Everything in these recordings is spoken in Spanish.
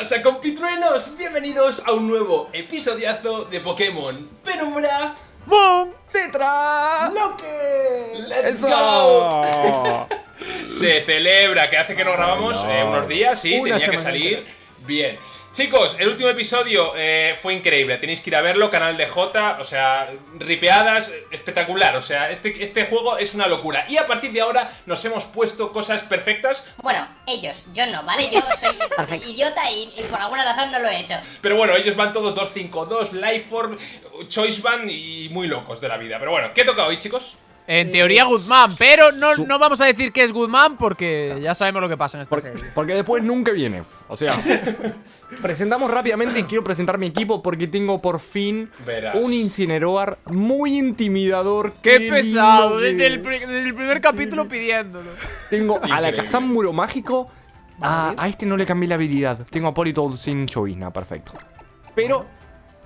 ¿Qué pasa compitruenos? Bienvenidos a un nuevo episodiazo de Pokémon Penumbra ¡Boom! ¡Tetra! ¡Loque! ¡Let's ¡Eso! go! Se celebra, que hace que no grabamos no. eh, unos días, sí, Una tenía que salir. Bien. Chicos, el último episodio eh, fue increíble, tenéis que ir a verlo, canal de J, o sea, ripeadas, espectacular, o sea, este, este juego es una locura. Y a partir de ahora nos hemos puesto cosas perfectas, Bueno, ellos, yo no, ¿vale? Yo soy idiota y, y por alguna razón no lo he hecho. pero bueno, ellos van todos 2-5-2, Lifeform, Choice Band y muy locos de la vida. Pero bueno, ¿qué toca hoy, chicos? En teoría Guzmán, pero no, no vamos a decir que es Guzmán porque ya sabemos lo que pasa en esta Porque, serie. porque después nunca viene. O sea, presentamos rápidamente y quiero presentar mi equipo porque tengo por fin Verás. un Incineroar muy intimidador. ¡Qué lindo pesado! que- Desde el, pri- desde el primer capítulo pidiéndolo. Tengo a la Increíble. Kazam Muro Mágico. A, a este no le cambié la habilidad. Tengo a Politoed sin Chovizna, perfecto. Pero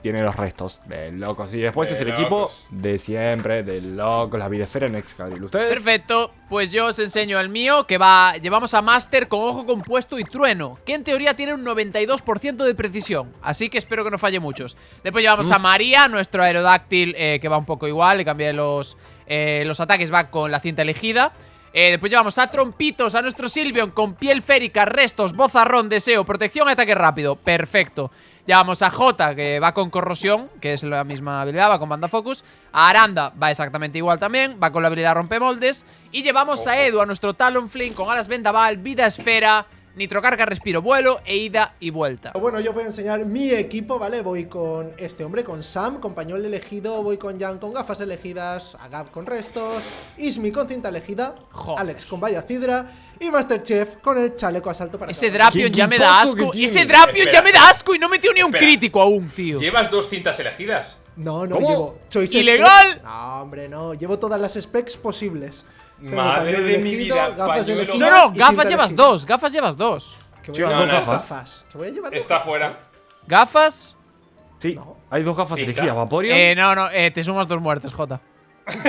tiene los restos de locos. Y después De es el locos. equipo de siempre, de locos, la Videsfera en Excalibur. ¿Ustedes? Perfecto, pues yo os enseño el mío que va, llevamos a Master con ojo compuesto y trueno, que en teoría tiene un 92% de precisión, así que espero que no falle muchos. Después llevamos a María, nuestro aerodáctil, eh, que va un poco igual, le cambié los, eh, los ataques, va con la cinta elegida. Eh, después llevamos a Trompitos, a nuestro Silvion con piel férica, restos, bozarrón, deseo, protección, ataque rápido. Perfecto. Llevamos a Jota, que va con corrosión, que es la misma habilidad, va con banda focus. A Aranda va exactamente igual también, va con la habilidad rompemoldes. Y llevamos a Edu, a nuestro Talonflame con alas vendaval, vida esfera, nitrocarga, respiro, vuelo e ida y vuelta. Bueno, yo voy a enseñar mi equipo, ¿vale? Voy con este hombre, con Sam, compañón elegido, voy con Jan con gafas elegidas, Agap con restos, Ismi con cinta elegida, Joder. Alex con valla cidra y Masterchef con el chaleco a salto para Ese. Drapion ¿Qué ya me da asco. Ese Drapion ya me da asco y no metió ni un Espera. crítico aún, tío. Llevas dos cintas elegidas. No, no, ¿Cómo? llevo ¡Ilegal! No, hombre, no, llevo todas las specs posibles. Tengo Madre de mi vida, gafas pañuelo. elegidas No, no, y gafas cinta llevas elegida. dos, gafas llevas dos. Que voy a no, llevar no, dos está- gafas. Que voy a llevar dos Está gafas. fuera. Gafas. Sí, No. hay dos gafas Cinta. elegidas. Vaporeon. Eh, no, no, eh, te sumas dos muertes, Jota.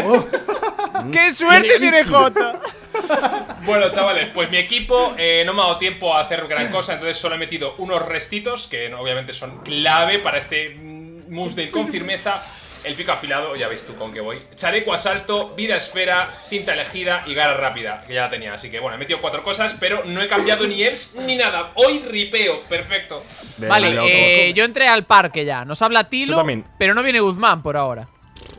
Oh, ¡Qué suerte tiene. Jota! Bueno, chavales, pues mi equipo eh, no me ha dado tiempo a hacer gran cosa, entonces solo he metido unos restitos que obviamente son clave para este mm, Mussdale con firmeza. El pico afilado, ya veis tú con qué voy. Chaleco asalto, vida esfera, cinta elegida y garra rápida, que ya la tenía. Así que bueno, he metido cuatro cosas, pero no he cambiado ni EPS ni nada. Hoy ripeo, perfecto. De Vale, eh, yo entré al parque ya. Nos habla Tilo, pero no viene Guzmán por ahora.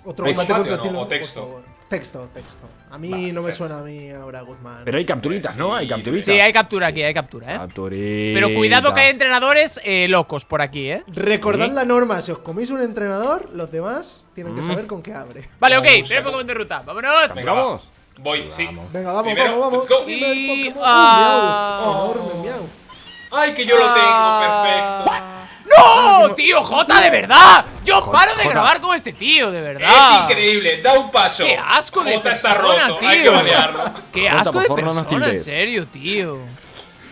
Otro ¿Hay combate contra o no? Tilo, ¿O texto? Texto, texto. A mí Vale, no me suena a mí ahora Guzmán. Pero hay capturitas, Pues ¿no? Hay capturitas. Sí, hay captura aquí, hay captura, ¿eh? Capturitas. Pero cuidado que hay entrenadores eh, locos por aquí, ¿eh? Recordad ¿Sí? la norma, si os coméis un entrenador, los demás tienen que Mm. saber con qué abre. Vale, ok, Vamos, saco. Pokémon de ruta. ¡Vámonos! Venga, Vamos. Voy, sí. Venga, vamos, Primero, vamos, vamos. let's go. Y- ah. Un miau. Enorme miau. Ay, que yo lo tengo, perfecto. Ah. ¡No! ¡Tío, Jota, de verdad! Yo paro de grabar con este tío, de verdad. Es increíble, da un paso. ¡Qué asco de Jota está persona, roto, hay que tío! banearlo. ¡Qué asco de favor, no persona, en serio, tío!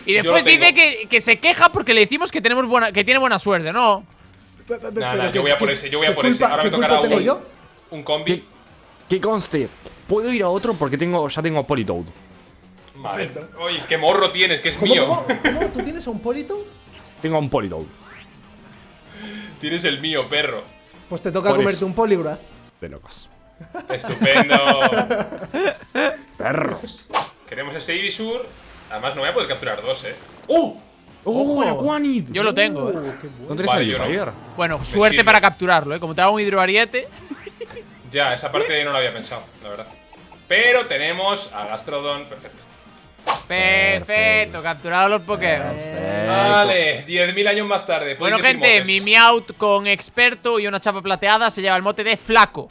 Y después dice que, que se queja porque le decimos que tenemos buena, que tiene buena suerte, ¿no? Nah, ¿qué- yo voy a por ese, yo voy a por ese. Ahora me qué tocará culpa tengo un, yo? un combi. Que, que conste, puedo ir a otro porque tengo, ya tengo a Politoed. Vale. Oye, qué morro tienes, que es ¿Cómo, mío. cómo, cómo? ¿Tú tienes a un Polito? Tengo a un Politoed. Tienes el mío, perro. Pues te toca Por comerte eso. un Poliwrath. De locos. Estupendo. Perros. Queremos ese Ibisur. Además, no voy a poder capturar dos, eh. ¡Uh! ¡Oh, el Aquanid! Yo lo tengo, ¿eh? ¿No tenés Vale, yo no. Bueno, suerte sirve. para capturarlo, ¿eh? Como te haga un hidroariete. Ya, esa parte no la había pensado, la verdad. Pero tenemos a Gastrodon, perfecto. Perfecto, capturado los Pokémon. Vale, 10.000 años más tarde. Bueno, podéis decir gente, motes. mi Meowth con experto y una chapa plateada se lleva el mote de flaco.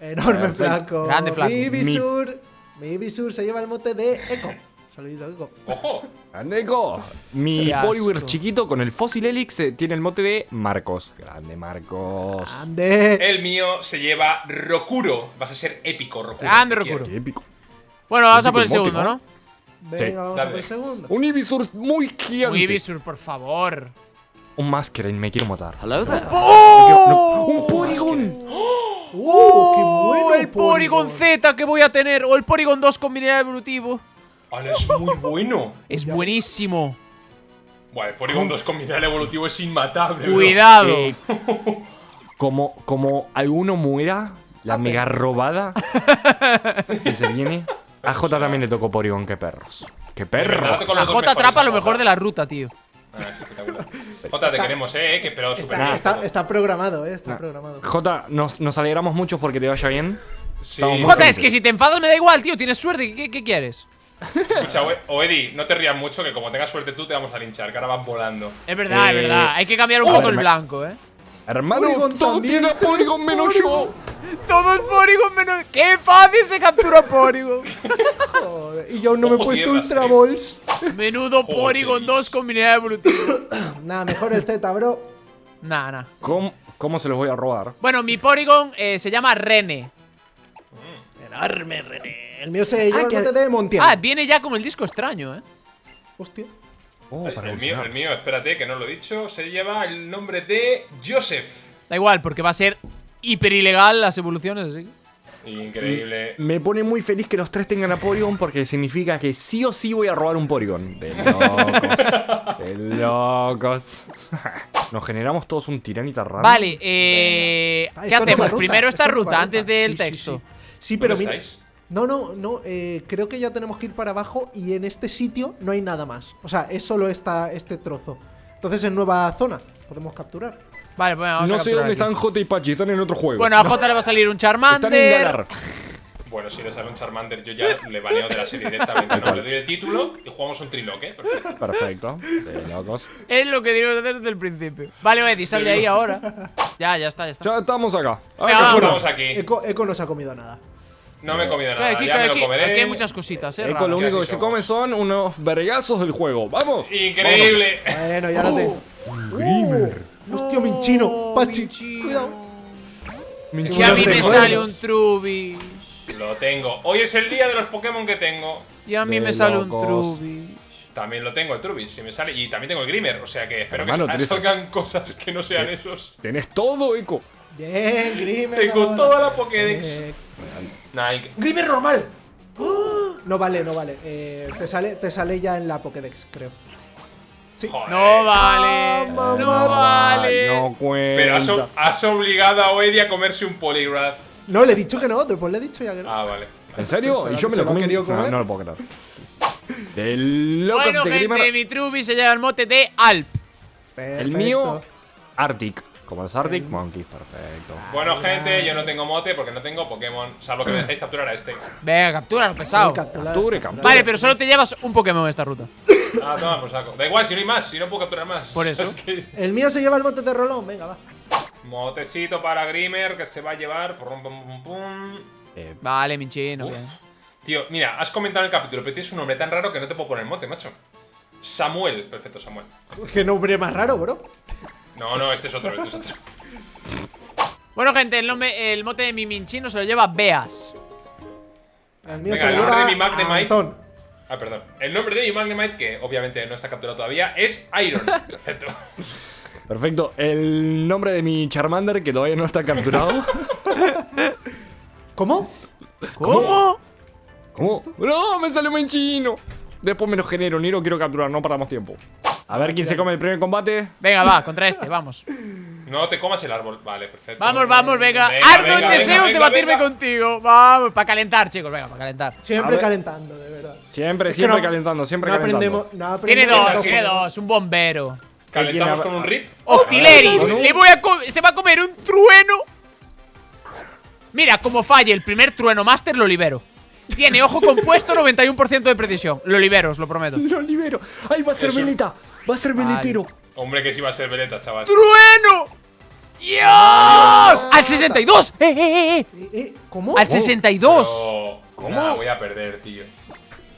Enorme Perfecto. flaco. Grande flaco. Mi Ibisur. Mi Ibisur se lleva el mote de Echo. Saludito, Echo. ¡Ojo! ¡Grandeco! Mi Qué asco. Poliwhirl chiquito con el Fossil Helix eh, tiene el mote de Marcos. Grande Marcos. Ande. El mío se lleva Rokuro. Vas a ser épico, Rokuro. Grande Rokuro. Qué épico. Bueno, vamos a por el segundo, ¿no? ¿No? Sí, Venga, vamos a dale. por el segundo. Un Ibisur muy gigante. Un Ibisur, por favor. Un Masquerain, me quiero matar. ¡Oh! ¡Un Porygon! ¡Uh! ¡Qué bueno! el Porygon Z que voy a tener! O el Porygon 2 con mineral evolutivo. ¡Hala, es muy bueno! Es buenísimo. Bueno, el Porygon 2 con mineral evolutivo es inmatable. Cuidado. Eh, como, como alguno muera, la mega robada que se viene. A J también le tocó Porygon, qué perros. ¡Qué perros! dos J atrapa a lo Jota. mejor de la ruta, tío. Ah, es espectacular. Jota, te queremos, eh, que pero super Está, está, está programado, eh. Está Nah. programado. J, nos, nos alegramos mucho porque te vaya bien. Sí. Jota, es que si te enfadas me da igual, tío. Tienes suerte. ¿Qué, qué quieres? Escucha, Oe- Oedi, no te rías mucho, que como tengas suerte tú te vamos a linchar, que ahora vas volando. Es verdad, Eh, es verdad. Hay que cambiar un a poco el blanco, eh. Hermano, Porygon todo también. tiene Porygon menos yo. Todos Porygon menos. ¡Qué fácil se captura Porygon! Joder, y yo aún no me he puesto Ultra. Balls. Menudo Joder. Porygon 2 con mineral evolutivo. Nada, mejor el Z, bro. Nah, nah. ¿Cómo, ¿Cómo se los voy a robar? Bueno, mi Porygon eh, se llama Rene. Enorme, René. El mío se llama Ah, de Montiel. Ah, viene ya con el disco extraño, eh. Hostia. Oh, El, para el mío, el mío, espérate, que no lo he dicho, se lleva el nombre de Joseph. Da igual, porque va a ser hiper ilegal las evoluciones, así. Increíble. Me pone muy feliz que los tres tengan a Porygon porque significa que sí o sí voy a robar un Porygon. De locos. de locos. Nos generamos todos un tiranita raro. Vale, eh. Ah, ¿Qué es hacemos? Primero esta ruta, antes del texto. Sí, Sí, pero ¿Dónde mira. No, no, no. eh, creo que ya tenemos que ir para abajo y en este sitio no hay nada más. O sea, es solo esta, este trozo. Entonces en nueva zona podemos capturar. Vale, pues vamos a no sé dónde aquí. están J y Pachi, están en otro juego. Bueno, a J le va a salir un están en Charmander. Galar. Bueno, si le sale un Charmander, yo ya le baneo de la serie directamente. No, le doy el título y jugamos un triloque. Perfecto. Perfecto. De locos. Es lo que debimos hacer desde el principio. Vale, Eddie, sal de ahí ahora. Ya, ya está, ya está. Ya estamos acá. A ver Venga. Estamos aquí. Eco, Eco no se ha comido nada. No me he comido nada, aquí, ya me aquí- lo comeré. aquí hay muchas cositas, eh. Eco lo único que se come son unos vergazos del juego. ¡Vamos! Increíble. Bueno, ya lo tengo. Grimer. Hostia, Minchino. Pachi. Minchino. Cuidado. Y a mí me sale un Trubbish. Lo tengo. Hoy es el día de los Pokémon que tengo. Y a mí De me sale un. Trubbish. También lo tengo el Trubbish, si me sale. Y también tengo el Grimer, o sea que espero Hermano, que salgan cosas que no sean esos. Tenés todo, Eco. Bien, Grimer. Tengo ahora. toda la Pokédex. Eh, Nike. Grimer normal. no vale, no vale. Eh, te, sale, te sale ya en la Pokédex, creo. Sí. Joder. No vale. Ah. No vale. No cuenta. Pero has, has obligado a Oedi a comerse un Poliwrath. No, le he dicho que no, después le he dicho ya que no. Ah, vale. ¿En serio? ¿Se ¿Y yo me lo comí? querido No, comer? no lo puedo creer. De locos Bueno, de gente, Grimer. mi Trubbish se lleva el mote de Alp. Perfecto. El mío, Arctic. Como los Arctic Monkeys, perfecto. Bueno, gente, yo no tengo mote porque no tengo Pokémon. Salvo que me dejéis capturar a este. Venga, captura, pesado. Capture, capturar. Vale, pero solo te llevas un Pokémon en esta ruta. Ah, toma, por saco. Da igual, si no hay más, si no puedo capturar más. Por eso. Es que. El mío se lleva el monte de Rolón, venga, va. Motecito para Grimer que se va a llevar. Pum, pum, pum, pum. Eh, Vale, minchino. Tío, mira, has comentado en el capítulo, pero tienes un nombre tan raro que no te puedo poner mote, macho. Samuel, perfecto, Samuel. Qué nombre más raro, bro. No, no, este es otro, este es otro. Bueno, gente, el, nombre, el mote de mi minchino se lo lleva Beas. El mío Venga, se el nombre de mi Magnemite. Antón. Ah, perdón. El nombre de mi Magnemite, que obviamente no está capturado todavía, es Iron. Perfecto. perfecto. El nombre de mi Charmander, que todavía no está capturado. ¿Cómo? ¿Cómo? ¿Cómo? ¡No! ¡Me salió muy chino! Después me lo genero, ni lo quiero capturar, no perdamos tiempo. A ver quién se come el primer combate. Venga, va, contra este, vamos. No te comas el árbol. Vale, perfecto. Vamos, vamos, venga. Venga, Ardo venga, en venga, deseos de batirme venga. contigo. Vamos, para calentar, chicos, venga, para calentar. Siempre calentando, de verdad. Siempre, Es que siempre no- calentando, siempre no calentando. aprendemos, no Tiene dos, tiene dos, un bombero. Calentamos ¿Quién con un rip. ¡Octileri! ¿no? Le voy a se va a comer un trueno. Mira, como falle el primer trueno master, lo libero. Tiene ojo compuesto, 91% de precisión. Lo libero, os lo prometo. Lo libero. ¡Ay, va a ser Eso. veleta! ¡Va a ser Vale. veletero! Hombre, que sí va a ser veleta, chaval. ¡Trueno! ¡Dios! ¡Al 62! ¡Eh, eh, eh! Eh, eh, ¿Cómo? ¡Al 62! Pero... ¿Cómo? Nah, voy a perder, tío.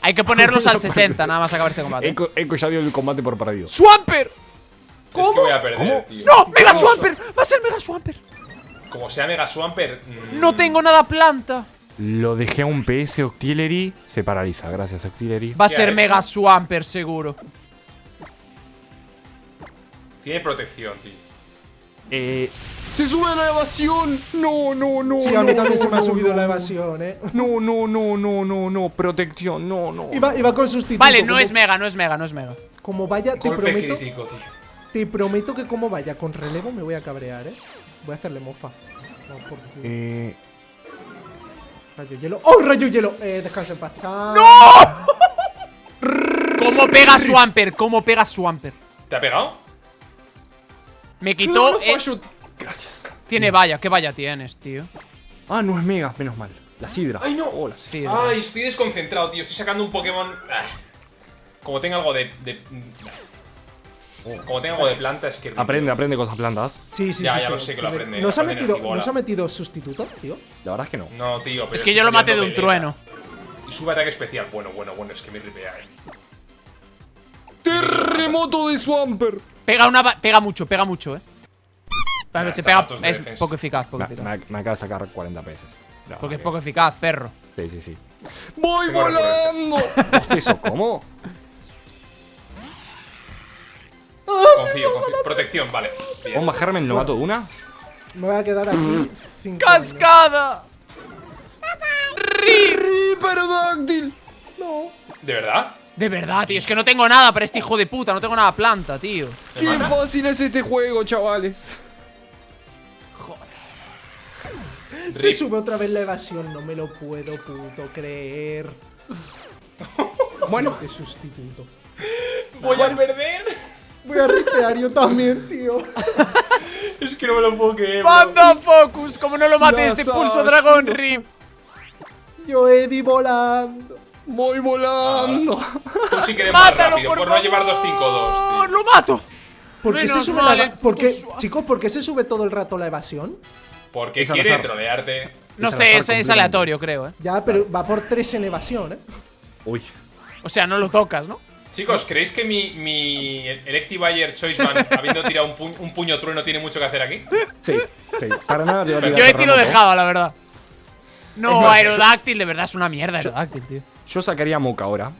Hay que ponerlos al 60, nada más acabar este combate. Eco, Eco ya dio el combate por perdido. ¡Swampert! Es que voy a perder, ¿Cómo? tío. ¡No! ¡Mega Swampert! ¡Va a ser Mega Swampert! Como sea Mega Swampert. mm, No tengo nada planta. Lo dejé a un PS Octillery. Se paraliza, gracias Octillery. Va a ¿Qué ser? Mega Swampert, seguro. Tiene protección, tío. Eh, ¡Se sube la evasión! No, no, no. Sí, a mí no, también no, se me ha no, subido no, la no. evasión, eh. No, no, no, no, no, no. Protección, no, no. Iba, iba con sustituto. Vale, no como- es mega, no es mega, no es mega. Como vaya, te Golpe prometo, crítico, tío. te prometo que como vaya con relevo me voy a cabrear, eh. Voy a hacerle mofa. No, por. Eh, Rayo hielo. ¡Oh, rayo hielo! Eh, descansa en paz. Sam. ¿Cómo pega Swampert? ¿Cómo pega Swampert? ¿Te ha pegado? Me quitó. no, no eh, fallo. Gracias. tiene valla, ¿qué valla tienes, tío? Ah, no es mega, menos mal. La sidra. ¡Ay, no! Oh, la sidra. Ay, estoy desconcentrado, tío. Estoy sacando un Pokémon. Ah. Como tenga algo de. de- Como tenga algo de planta, es que. Aprende, aprende cosas plantas. Sí, sí, Ya, sí. ya sí. lo sé que lo aprende, ¿Nos ha, metido. ¿Nos ha metido sustituto, tío? La verdad es que no. No, tío, pero Es que yo lo maté de un trueno. Y sube ataque especial. Bueno, bueno, bueno, es que me ripea, eh. Terremoto de Swampert. Pega una va- pega mucho, pega mucho, eh. Te pega. Es defensa. poco eficaz, poco Me, eficaz. me- me acaba de sacar 40 pesos. La Porque es verdad poco eficaz, perro. Sí, sí, sí. ¡Voy Tengo volando! ¿Eso cómo? Confío, confío. Protección, vale. ¿Puedo bajarme el novato de una? Me voy a quedar aquí. cinco años. ¡Cascada! ¡Hiperodáctil! ¿De verdad? De verdad, tío, es que no tengo nada para este hijo de puta, no tengo nada planta, tío. ¿Me ¡Qué mata? fácil es este juego, chavales! Se Rip. sube otra vez la evasión, no me lo puedo puto creer. Bueno, Qué sustituto. Voy a perder. Voy a ripear yo también, tío. Es que no me lo puedo creer. bro. ¡Banda Focus! Como no lo mate Las este pulso asas, dragón, Rip. Yo Eddie volando. Voy volando. Tú sí que eres más ¡Mátalo, rápido, por, por no llevar favor! 2-5-2, tío. ¡Lo mato! ¿Por qué se sube mal, la el ¿Por qué, puto suave. chicos, por qué se sube todo el rato la evasión? Porque Es quiere azar. trolearte. No sé, es, es aleatorio, creo, eh. Ya, pero va por tres en evasión, ¿eh? Uy. O sea, no lo tocas, ¿no? Chicos, ¿creéis que mi, mi Electivire Choiceman, habiendo tirado un, pu- un puño trueno, tiene mucho que hacer aquí? Sí, sí. Para nada Yo he tiro dejaba, la verdad. No, Aerodáctil, de verdad es una mierda Aerodáctil, tío. Yo sacaría a Moca ahora.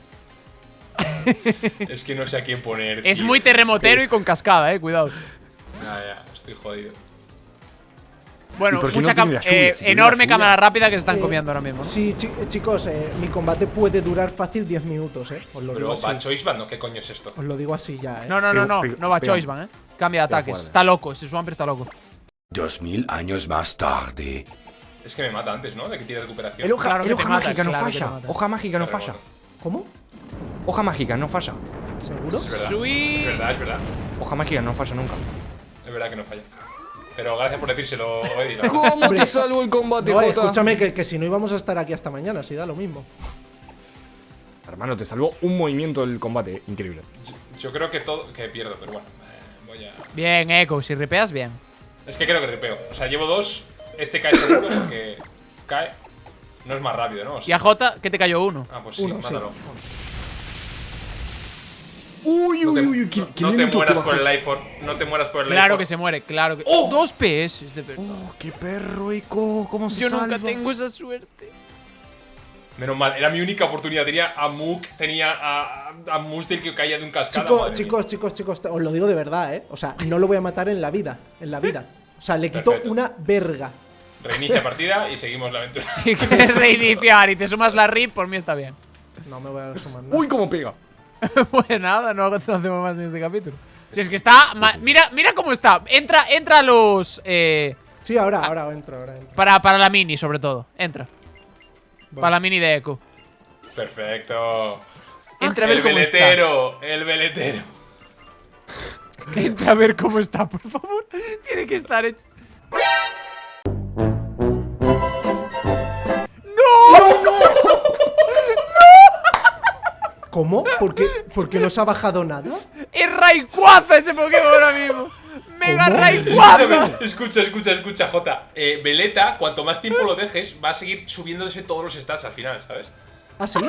Es que no sé a quién poner. Es tío. muy terremotero y con cascada, eh, cuidado. Ya, ya, estoy jodido. Bueno, ¿Y por qué mucha no lluvia? eh, enorme cámara rápida que se están Eh, comiendo ahora mismo. ¿no? Sí, chi- eh, chicos, eh, mi combate puede durar fácil 10 minutos, ¿eh? Os lo digo Bro, así. va Choiceman, ¿no? ¿Qué coño es esto? Os lo digo así ya, ¿eh? No, no, no, no, no va pega. Choiceman, eh. Cambia de ataques. Está loco, ese Swampert está loco. Dos mil años más tarde. Es que me mata antes, ¿no? De que tire recuperación. El hoja, Claro que el te hoja mata, mágica no claro falla. Hoja mágica no falla. ¿Cómo? Hoja mágica no falla. ¿Seguro? Es verdad. Sweet. Es verdad, es verdad. Hoja mágica no falla nunca. Es verdad que no falla. Pero gracias por decírselo, Eddie. ¿Cómo Hombre. te salvo el combate, No, Jota? escúchame, que, que si no íbamos a estar aquí hasta mañana, si da lo mismo. Hermano, te salvó un movimiento del combate. Increíble. Yo creo que todo. que pierdo, pero bueno. eh, voy a. Bien, Echo, si ripeas, bien. Es que creo que ripeo. O sea, llevo dos. Este cae seguro porque. cae. No es más rápido, ¿no? O Y a Jota, que te cayó uno. Ah, pues sí, Uno, sí. mátalo. Uy, No te, uy, uy, qué no te mueras por el Life Orb. No te mueras por el Life Claro que se muere, claro que. ¡Oh! Dos PS, de verdad. Oh, qué perro, Eco. ¿Cómo se Yo salva? nunca tengo esa suerte. Menos mal, era mi única oportunidad. Tenía a Mook, tenía a, a Mustel que caía de un cascada. Chicos, madre chicos, chicos, chicos, os lo digo de verdad, ¿eh? O sea, no lo voy a matar en la vida. En la vida. O sea, le quito Perfecto. una verga. Reinicia partida y seguimos la aventura. Si quieres reiniciar y te sumas la RIP, por mí está bien. No me voy a sumar nada. Uy, cómo pega. pues nada, no hacemos más en este capítulo. Si es que está. Mira, mira cómo está. Entra, entra a los. Eh, Sí, ahora, ahora entro, ahora entro. para, para la mini, sobre todo. Entra. Para la mini de Echo. Perfecto. Entra a ver el cómo está. veletero, el veletero. Entra a ver cómo está, por favor. Tiene que estar hecho. ¿Cómo? ¿Por qué, ¿Por qué no se ha bajado nada? ¡Es Rayquaza ese Pokémon ahora mismo! ¡Mega ¿Cómo? Rayquaza! Escucha, escucha, escucha, Jota. Eh, Veleta, cuanto más tiempo lo dejes, va a seguir subiéndose todos los stats al final, ¿sabes? ¿Ah, sí?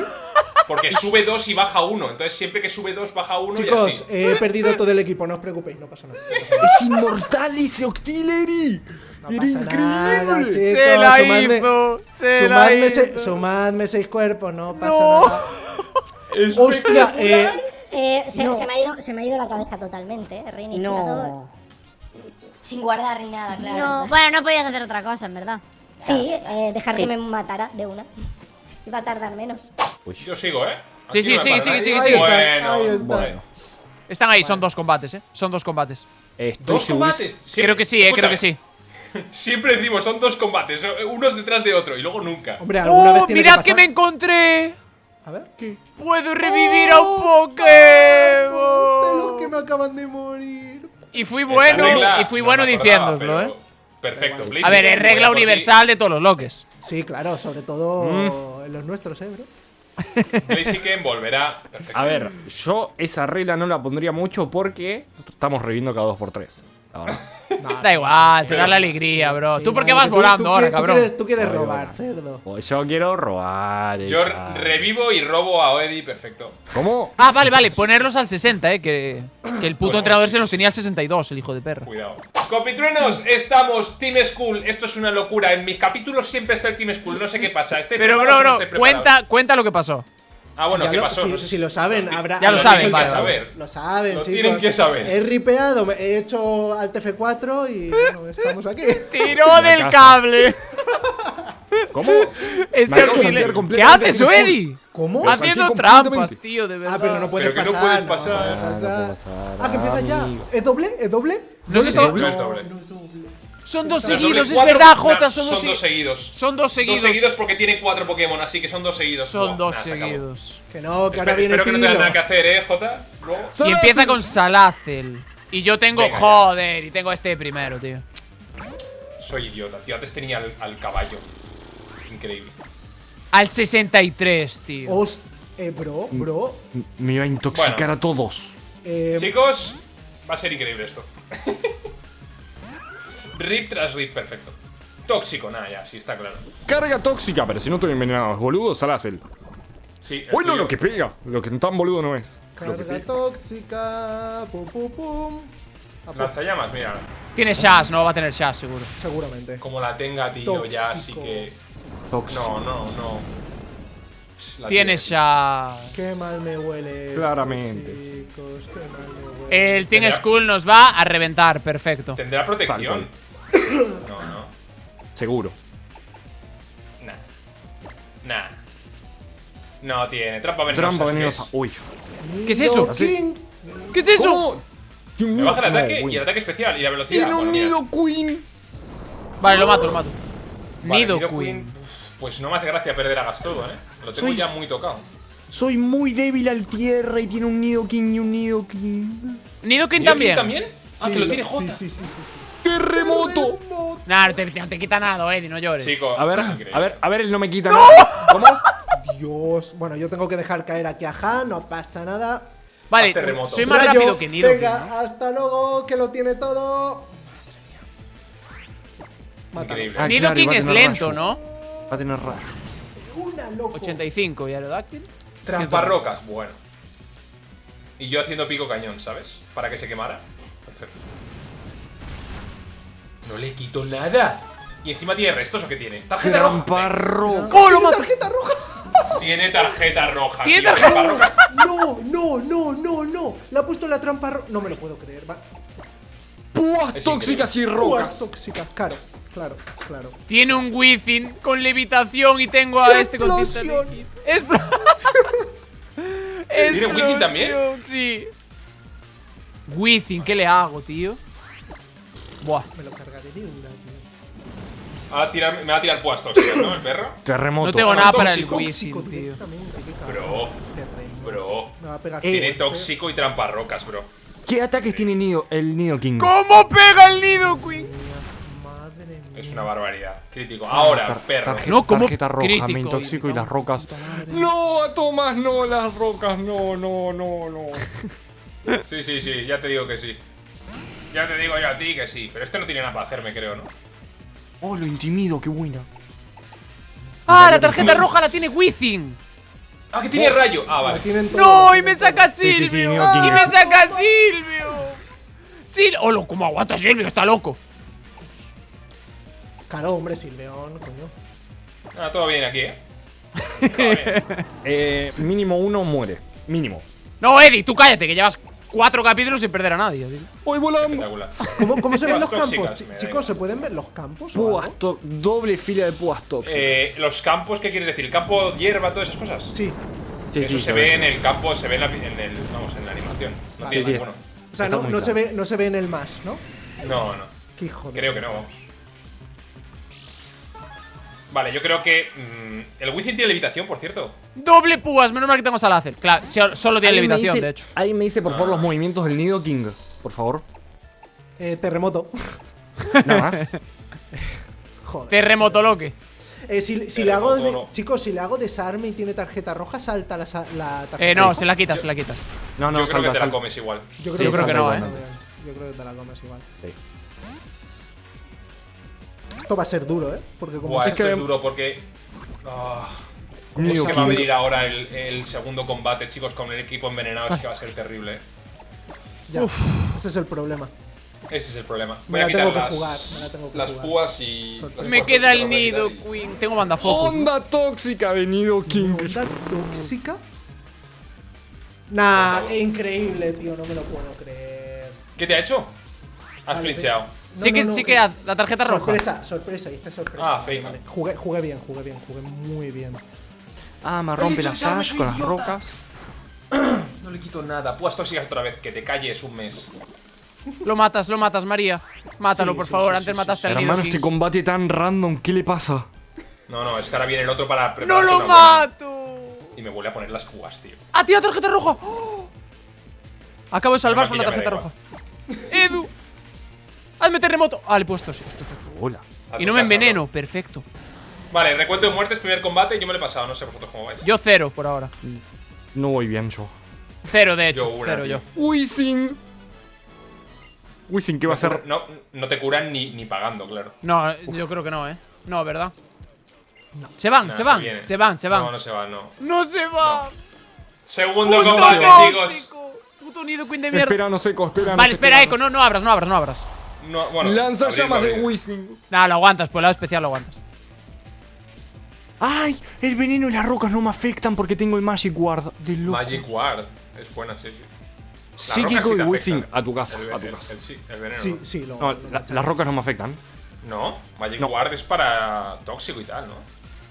Porque sube 2 y baja 1. Entonces siempre que sube 2 baja 1 y Chicos, así. he perdido todo el equipo, no os preocupéis, no pasa nada. Es inmortal ese Octillery. No Era pasa nada, increíble. chicos. ¡Se la sumadme- hizo! ¡Se la Sumadme, hizo! se- sumadme seis cuerpos, no pasa No. nada. Hostia, eh, Eh, se, se me ha ido, se me ha ido la cabeza totalmente, eh. Reiniciador. No. Sin guardar ni nada, claro. No, bueno, no podías hacer otra cosa, en verdad. Sí, eh, dejar que me matara de una. Iba a tardar menos. Yo sigo, ¿eh? Sí, Aquí sí, sigue, nadie. sigue, sigue. Bueno, Ahí está. bueno. Están ahí, son dos combates, ¿eh? Son dos combates. Estoy Dos combates. Siempre- creo que sí, eh, creo que sí. Siempre decimos, son dos combates, unos detrás de otro, y luego nunca. Hombre, alguna vez ¡Oh, tiene mirad que que me encontré! A ver. ¡Puedo revivir a un ¡Oh! De los que Pokémon! me acaban de morir. Y fui bueno, regla y fui no bueno acordaba, diciéndoslo, ¿eh? Perfecto. A Blaze, A ver, es regla universal de todos los loques. Sí, claro, sobre todo en los nuestros, eh, bro. Blaziken volverá. Perfecto. A ver, yo esa regla no la pondría mucho porque estamos reviviendo cada 2x3. Ahora. Nah, Da igual, te da la alegría, bro. sí, ¿Tú por qué vas volando tú ahora, tú cabrón? quieres- Tú quieres Voy robar, cerdo. Pues yo quiero robar. Yo revivo y robo a Eddie, perfecto. ¿Cómo? Ah, vale, vale, ponerlos al 60, eh. Que, que el puto Bueno, entrenador se los tenía al 62, el hijo de perra. Cuidado. Copitruenos, estamos Team School. Esto es una locura. En mis capítulos siempre está el Team School. No sé qué pasa. Este Pero, bro, bro, cuenta, cuenta lo que pasó. Ah, bueno, ¿qué lo- pasó? Si, No sé si lo saben, habrá. Ya lo habrá saben, vale, saber. Lo saben, Lo chicos. tienen que saber. He ripeado, he hecho al TF4 y bueno, estamos aquí. ¡Tiró del cable! ¿¿Cómo? Auxiliar- sentir ¿Qué haces. Eddie? ¿Cómo? Lo Haciendo trampas, tío, de verdad. Ah, pero no puedes Pero que no pasar. puedes pasar. Ah, no puedo pasar, Ah, que empieza ya. ¿Es doble? ¿Es doble? No sé Sí, si- no es doble. Son dos Pero seguidos, es cuatro- verdad, nah, Jota, son, son dos, dos segui- seguidos. Son dos seguidos. Dos seguidos porque tiene cuatro Pokémon, así que son dos seguidos. Son dos nah, se acabó. seguidos. Que no, que ahora viene espero que no tengas nada que hacer, eh, Jota. Y empieza con Salazel. Y yo tengo, Venga, ya. joder, y tengo este primero, tío. Soy idiota, tío. Antes tenía al, al caballo. Increíble. Al 63, tío. Host- eh, bro, bro. Me iba a intoxicar Bueno. a todos. Eh, Chicos, va a ser increíble esto. rip tras rip, perfecto. Tóxico, nada, ya, sí, está claro. Carga tóxica, pero si no estoy envenenado, boludo, Salazel. Sí, el Bueno, lo que pega. Lo que tan boludo no es. Carga tóxica. Pum, pum, pum. Lanzallamas, mira. Tiene Shash, no va a tener Shash, seguro. seguramente. Como la tenga, tío, ya, así que. Tóxico. No, no, no. La Tiene tiene. Shash. Qué mal me huele. esto, Claramente. Chicos, qué mal me huele. El Team School nos va a reventar, perfecto. Tendrá protección. No, no. Seguro. Nah. Nah. No tiene. Trampa venenosa. Trampa ¿eso qué venenosa. Uy. ¿Qué es eso? ¿Qué es eso? ¿Cómo? Me baja el ataque y el ataque especial y la velocidad. Tiene un nido queen. Vale, lo mato, lo mato. Vale, Nido Nido Queen. Pues no me hace gracia perder a Gastodo, eh. Lo tengo Soy- ya muy tocado. Soy muy débil al tierra y tiene un nido king y un nido king. Nidoking ¿Nido también. King también? Ah, Sí, que lo tiene sí, Jota. Sí, sí, sí, sí. ¡Terremoto! Nah, no te, no te quita nada, Eddie, no llores. Chico. A ver, a ver, a ver, él no me quita nada. ¿Cómo? Dios. Bueno, yo tengo que dejar caer aquí a Han, no pasa nada. Vale, terremoto. soy más Rayo, rápido que Nidoking. Venga, ¿no? hasta luego, que lo tiene todo. Increíble. Ah, Nidoking claro, es lento, rayo. ¿no? Va a tener rayo. Una loco. 85 y Aerodáctil. Tramparrocas, bueno. Y yo haciendo pico cañón, ¿sabes? Para que se quemara. Perfecto. No le quito nada. Y encima tiene restos o qué tiene. Tarjeta roja. ¡Oh, lo ¿Tiene mato! tarjeta roja? Tiene tarjeta roja. Tiene tío. tarjeta- Tramparrocas. No, no, no, no, no. Le ha puesto la trampa roja. No me lo puedo creer. Va. Púas tóxicas y Púas rocas. tóxicas, claro. Claro, claro. Tiene un Wizzing con levitación y tengo a este con Explosión. ¿Tiene Wizzing también? Sí. Wizzing, ¿qué le hago, tío? Buah. Me lo cargaré de una, tío. Tirar- me va a tirar puas tóxicas, ¿no? El perro. Terremoto. No tengo nada para el tóxico. Tóxico tío. Bro. Bro. Me va a pegar. Tiene tóxico y tramparrocas, bro. ¿Qué ataques tiene nido, el nido king? ¿Cómo pega el Nidoking? Madre mía. Es una barbaridad. Crítico. Ahora, Tar- perro. tarje- No, como tarjeta roja, crítico, me intoxico y no, las rocas. No, Tomás, no, las rocas, no, no, no, no. Sí, sí, sí, ya te digo que sí. Ya te digo yo a ti que sí. Pero este no tiene nada para hacerme, creo, ¿no? Oh, lo intimido, qué buena. Ah, la tarjeta roja la tiene Wizzing. Ah, que tiene rayo. Ah, vale. No, y me saca Sí, sí, sí, Silvio. Y me saca Silvio. Sil oh, lo, ¿cómo aguanta Silvio? Está loco. Claro, hombre, Silveón, coño. Ah, todo bien aquí, ¿eh? Todo bien. Eh, mínimo uno muere. Mínimo. No, Eddie, tú cállate, que llevas cuatro capítulos sin perder a nadie. tío. ¡Hoy! Espectacular. ¿Cómo, cómo se ven los campos? tóxicas, Chicos. ¿se pueden ver los campos? o Púas doble fila de púas tóxicas. Eh, los campos, ¿qué quieres decir? ¿El campo hierba, todas esas cosas? Sí. Sí, Eso sí, se ve en el campo, se ve en, la, en el, vamos, en la animación. No Vale. tiene Sí, sí. ninguno. O sea, no, se ve, no se ve en el más, ¿no? No, no. Qué hijo de... Creo que no, vamos. Vale, yo creo que. mm, el Wizzing tiene levitación, por cierto. Doble púas, menos mal que tengo Salacer. Claro, so- solo tiene levitación, dice- de hecho. Alguien me dice, por favor, los movimientos del Nido King. Por favor. Eh, terremoto. Nada más. Joder. Terremoto loque. Eh, si si le hago de- no. chicos, si le hago desarme y tiene tarjeta roja, salta la, tarjeta Eh, no, roja. se la quitas, se la quitas. No, no, yo creo que salta, te la comes igual. Yo Sí, Yo creo que no, salta eh. Yo creo que te la comes igual. Sí. Esto va a ser duro, ¿eh? Porque como Buah, esto que... es duro porque. ¿Cómo Nido es que va a venir ahora el, el segundo combate, chicos, con el equipo envenenado? Es que va a ser terrible. Ya, ese es el problema. Ese es el problema. Me Voy a la quitar tengo que las, jugar, me la tengo que las jugar. púas y. Me púas queda el a nido, quitar Queen. Tengo banda focus. ¿no? Onda tóxica de Nido King. ¿Onda tóxica? Nah, increíble, tío, no me lo puedo creer. y- ¿Qué te ha hecho? Has Vale, flincheado. No, sí que, no, no, sí que haz la tarjeta roja. Sorpresa, sorpresa, hice sorpresa. Ah, Feynman. vale. Jugué, jugué bien, jugué bien, jugué muy bien. Ah, me rompe la sash con las rocas. No le quito nada. Púas tóxicas otra vez. Que te calles un mes. Lo matas, lo matas, María. Mátalo, Sí, por sí, favor. sí, Antes sí, mataste al Hermano, este combate tan random, ¿qué le pasa? No, no, es que ahora viene el otro para ¡No preparar. lo una buena. mato! Y me vuelve a poner las púas, tío. ¡Ah, tío, tarjeta roja! ¡Oh! Acabo de salvar por la tarjeta roja. ¡Edu! ¡Hazme terremoto! Ah, le he puesto sí. perfecto. Hola. Y no me enveneno, perfecto. Vale, recuento de muertes, primer combate. Yo me lo he pasado, no sé vosotros cómo vais. Yo cero por ahora. No voy bien yo. Cero, de hecho. Yo una, cero tío. yo. Wisin. Wisin, ¿qué va a No ser? No, no te curan ni, ni pagando, claro. No, yo creo que no, ¿eh? No, ¿verdad? Se van, Nah, se van, se van, se van. No, no se van, no. ¡No se va! Segundo ¡Puto combate, chicos. ¡Puto nido queen de mierda! Espera, no seco, espera. no Vale, espera, Eco, no, no abras, no abras, no abras. No, bueno, Lanza abrirlo, llamas de. Wisin. Nada, lo aguantas, por el lado especial lo aguantas. ¡Ay! El veneno y las rocas no me afectan porque tengo el Magic Ward. De loco. Magic Ward. Es buena, sí, sí. Las rocas Psíquico sí y afectan. A tu casa, El, a tu el- casa. el- sí, el veneno. Sí, sí, lo, No, lo la- machaco. las rocas no me afectan. No, Magic No. Ward es para tóxico y tal, ¿no?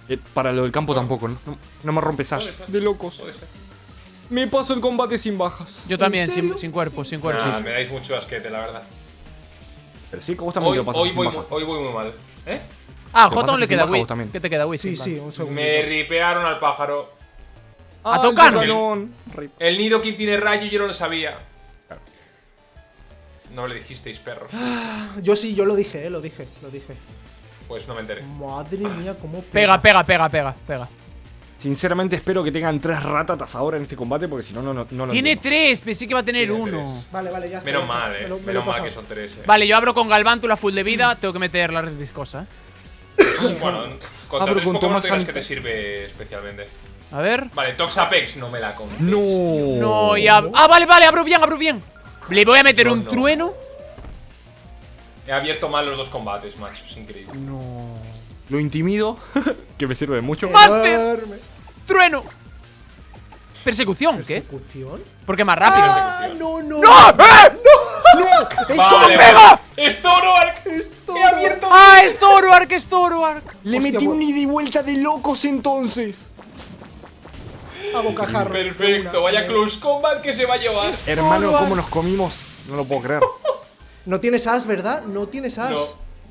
Eh, para lo del campo tampoco, ¿no? No, no me rompe Sash. Puede ser. De locos. Me paso el combate sin bajas. Yo también, sin, sin cuerpo, sin cuerpo. Nah, me dais mucho asquete, la verdad. Pero sí, que vos también Hoy, te lo pasas hoy, voy, hoy muy mal. ¿Eh? Ah, Te J pasaste le queda Wii. ¿Qué te queda Wii? Sí, sí, un segundo. Me ripearon al pájaro. A Tocano. Tocano. Rip. El nido que tiene rayo y yo no lo sabía. No le dijisteis, perros. Yo sí, yo lo dije, eh, lo dije, lo dije. Pues no me enteré. Madre mía, cómo Pega, pega, pega, pega, pega. Sinceramente espero que tengan tres ratatas ahora en este combate porque si no, no, no, no lo Tiene entiendo. tres, pensé que iba a tener Tiene uno. tres. Vale, vale, ya está. Menos ya está. mal, eh. Me lo- me lo he Menos mal que son tres, eh. Vale, yo abro con Galvántula full de vida, tengo que meter la red viscosa, eh. Bueno, con Abro tres con Pokémon Tomás no que te sirve especialmente. A ver. Vale, Toxapex no me la conté. No. No, ya. Ah, vale, vale, abro bien, abro bien. Le voy a meter No, un no. trueno. He abierto mal los dos combates, macho. Es increíble. No. Lo intimido, que me sirve de mucho. ¡Master! ¡Trueno! ¿Persecución? ¿Qué? ¿Persecución? Porque más rápido. ¡Ah, no, no! ¡Vale! pega! ¡Es Zoroark! ¡He abierto! ¡Ah, es Zoroark, es Zoroark! Le Hostia, metí un ida y vuelta de locos entonces. A bocajarro. Perfecto, una. vaya Eh, close combat que se va a llevar. Hermano. ¿cómo nos comimos? No lo puedo creer. No tienes as, ¿verdad? No tienes as. No,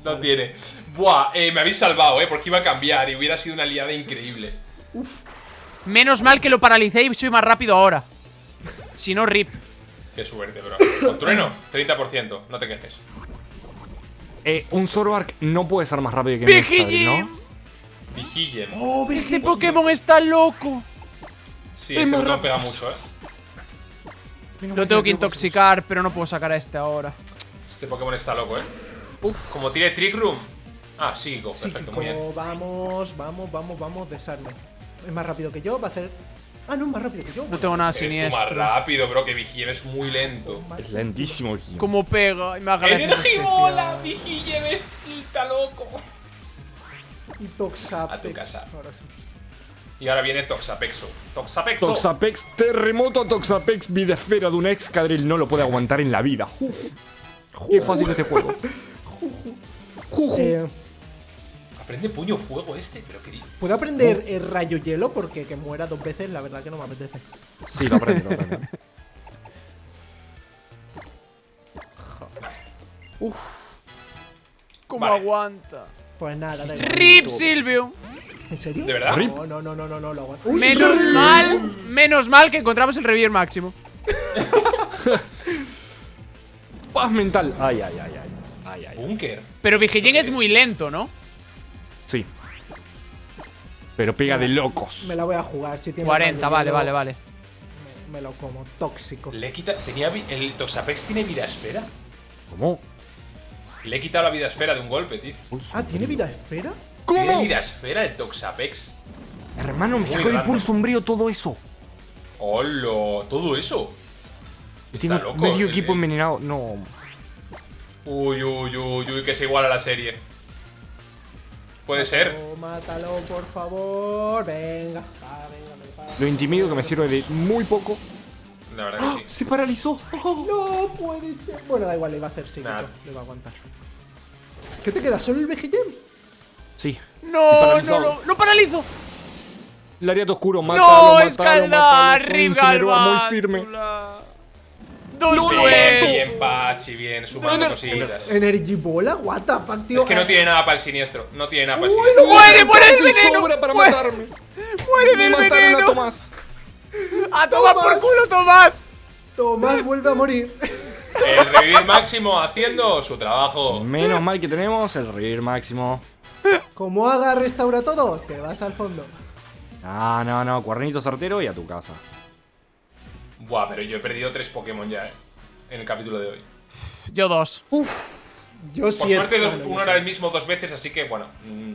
no tiene. Buah, eh, me habéis salvado, eh, porque iba a cambiar y hubiera sido una liada increíble. Menos mal que lo paralicé y soy más rápido ahora. Si no, rip. Qué suerte, bro. Con trueno, 30%, no te quejes. Eh, un Zoroark no puede ser más rápido que mi ¡Vigillín! ¿no? Vigillen. Oh, Este Pokémon está loco. Sí, este botón pega mucho, eh. Lo tengo que intoxicar, pero no puedo sacar a este ahora. Este Pokémon está loco, eh. Como tiene Trick Room. Ah, psíquico, perfecto, muy bien. Vamos, vamos, vamos, vamos, desarme. Es más rápido que yo, va a hacer. Ah, no, es más rápido que yo. No tengo nada Eres tú más siniestro. rápido, bro, que Vigillen es muy lento. Es lentísimo el Gio. Como pega ¡Energibola! Vigillen está loco. Y Toxapex. A tu casa. Ahora sí. Y ahora viene Toxapexo. Toxapexo. Toxapex, terremoto Toxapex, vida esfera de un ex Cadril no lo puede aguantar en la vida. Uf. Qué fácil este juego. Juju. Eh, Aprende puño fuego este, pero ¿qué dices? ¿Puedo aprender el rayo hielo? Porque que muera dos veces, la verdad que no me apetece. Sí, lo aprendo, lo aprendo. ¿Cómo Vale. aguanta? Pues nada, da igual. RIP Silvio. ¿En serio? ¿De verdad? No, no, no, no, no, no, lo aguanto. ¡Uy, Menos sí! mal, menos mal que encontramos el revivir máximo. Paz mental. Ay, ay, ay, ay. Búnker. Pero ¿Esto es muy lento, ¿no? Sí. Pero pega de locos. Me la voy a jugar. Si tiene 40, rayo vale, vale, vale. Me, me lo como. Tóxico. Le quita. Tenía. vi- El Toxapex tiene vida esfera. ¿Cómo? Le he quitado la vida esfera de un golpe, tío. Ah, ¿tiene vida esfera? Tiene ¿Cómo? vida esfera el Toxapex. Hermano, me Muy sacó de pulso umbrío todo eso. ¡Hola! Todo eso. Yo Está tengo loco. medio el- equipo envenenado. No. Uy, uy, uy, uy, que se iguala a la serie. Puede ser. Mátalo, por favor. Venga. Va, venga, me Lo intimido que me sirve de muy poco. La verdad que sí. Se paralizó. No puede ser. Bueno, da igual, le iba a hacer psíquico. Nada. Le va a aguantar. ¿Qué te queda? ¿Solo el BGM? Sí. No, no, no, no paralizo. El ariato oscuro, mátalo, No, mátalo, mátalo. Rip incinerador muy firme. Dos No, Bien, nueve. bien, Pachi, bien, sumando cositas. Energy Bola, what the fuck, tío. Es que no tiene nada para el siniestro. No tiene nada para el siniestro. ¡Muere, muere el veneno! sobra para ¡Muere, matarme. muere del mataron a veneno! Tomás. ¡A tomar por culo, Tomás! Tomás vuelve a morir. El revivir máximo haciendo su trabajo. Menos mal que tenemos el revivir máximo. Como haga restaura todo, te vas al fondo. Ah, no, no, cuernito certero y a tu casa. Buah, pero yo he perdido tres Pokémon ya, eh. En el capítulo de hoy. Yo dos. Yo Por suerte, dos- uno era el mismo dos veces, así que bueno. mm,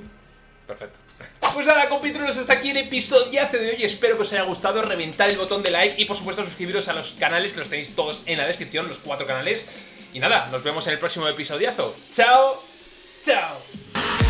perfecto. Pues nada, compitrulos, hasta aquí el episodiazo de hoy. Espero que os haya gustado. Reventar el botón de like y, por supuesto, suscribiros a los canales que los tenéis todos en la descripción, los cuatro canales. Y nada, nos vemos en el próximo episodiazo. ¡Chao! ¡Chao!